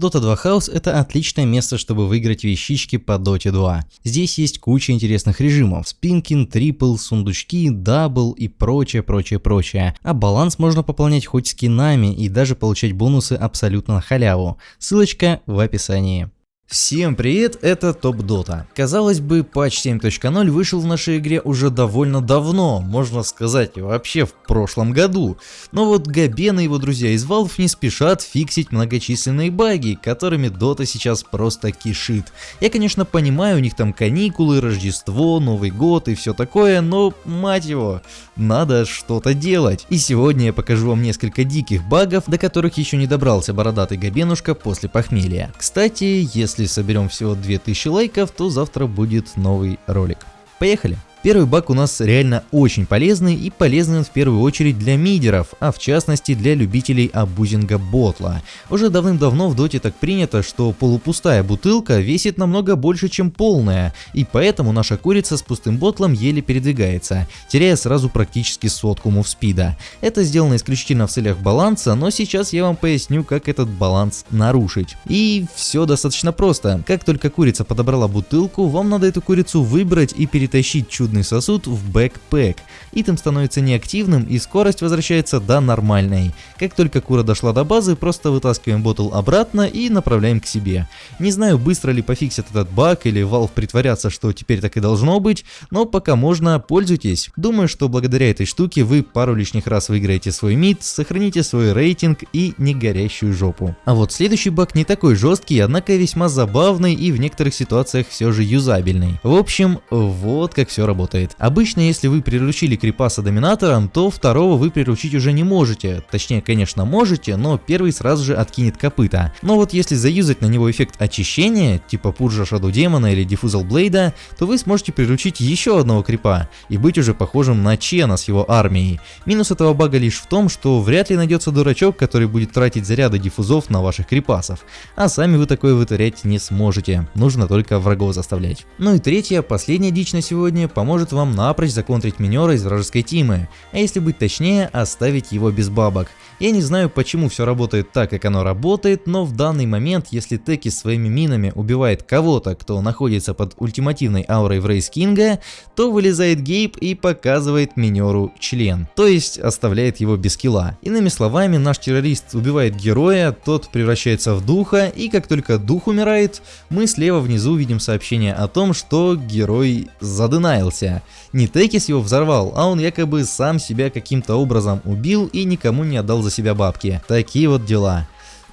Dota 2 House это отличное место, чтобы выиграть вещички по Dota 2. Здесь есть куча интересных режимов, spin king, triple, сундучки, double и прочее, прочее, прочее. А баланс можно пополнять хоть скинами и даже получать бонусы абсолютно на халяву. Ссылочка в описании. Всем привет, это Топ Дота. Казалось бы, патч 7.0 вышел в нашей игре уже довольно давно, можно сказать, вообще в прошлом году. Но вот Габен и его друзья из Valve не спешат фиксить многочисленные баги, которыми Дота сейчас просто кишит. Я, конечно, понимаю, у них там каникулы, Рождество, Новый год и все такое, но, мать его, надо что-то делать. И сегодня я покажу вам несколько диких багов, до которых еще не добрался бородатый Габенушка после похмелья. Кстати, если если соберем всего 2000 лайков, то завтра будет новый ролик. Поехали! Первый баг у нас реально очень полезный и полезный он в первую очередь для мидеров, а в частности для любителей абузинга ботла. Уже давным-давно в доте так принято, что полупустая бутылка весит намного больше, чем полная, и поэтому наша курица с пустым ботлом еле передвигается, теряя сразу практически сотку мувспида. Это сделано исключительно в целях баланса, но сейчас я вам поясню, как этот баланс нарушить. И все достаточно просто. Как только курица подобрала бутылку, вам надо эту курицу выбрать и перетащить чудо чудный сосуд в бэкпэк. Итем становится неактивным и скорость возвращается до нормальной. Как только кура дошла до базы, просто вытаскиваем ботл обратно и направляем к себе. Не знаю, быстро ли пофиксят этот баг или Valve притворятся, что теперь так и должно быть, но пока можно, пользуйтесь. Думаю, что благодаря этой штуке вы пару лишних раз выиграете свой мид, сохраните свой рейтинг и не горящую жопу. А вот следующий баг не такой жесткий, однако весьма забавный и в некоторых ситуациях все же юзабельный. В общем, вот как все работает работает. Обычно, если вы приручили крипаса доминатором, то второго вы приручить уже не можете. Точнее, конечно, можете, но первый сразу же откинет копыта. Но вот если заюзать на него эффект очищения, типа Пуржа Шаду Демона или Диффузал Блейда, то вы сможете приручить еще одного крипа и быть уже похожим на Чена с его армией. Минус этого бага лишь в том, что вряд ли найдется дурачок, который будет тратить заряды диффузов на ваших крипасов. А сами вы такое вытворять не сможете, нужно только врагов заставлять. Ну и третья, последняя дичь на сегодня, поможет поможет вам напрочь законтрить минера из вражеской тимы, а если быть точнее, оставить его без бабок. Я не знаю почему все работает так, как оно работает, но в данный момент, если Теки своими минами убивает кого-то, кто находится под ультимативной аурой в Рейс Кинга, то вылезает Гейб и показывает минеру член, то есть оставляет его без килла. Иными словами, наш террорист убивает героя, тот превращается в духа, и как только дух умирает, мы слева внизу видим сообщение о том, что герой задынаился версия. Не Текис его взорвал, а он якобы сам себя каким-то образом убил и никому не отдал за себя бабки. Такие вот дела.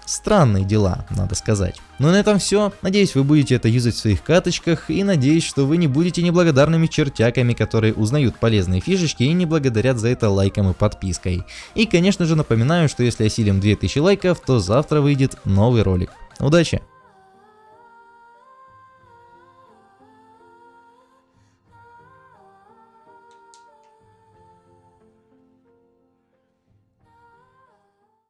Странные дела, надо сказать. Ну и на этом все. Надеюсь, вы будете это юзать в своих каточках и надеюсь, что вы не будете неблагодарными чертяками, которые узнают полезные фишечки и не благодарят за это лайком и подпиской. И конечно же напоминаю, что если осилим 2000 лайков, то завтра выйдет новый ролик. Удачи!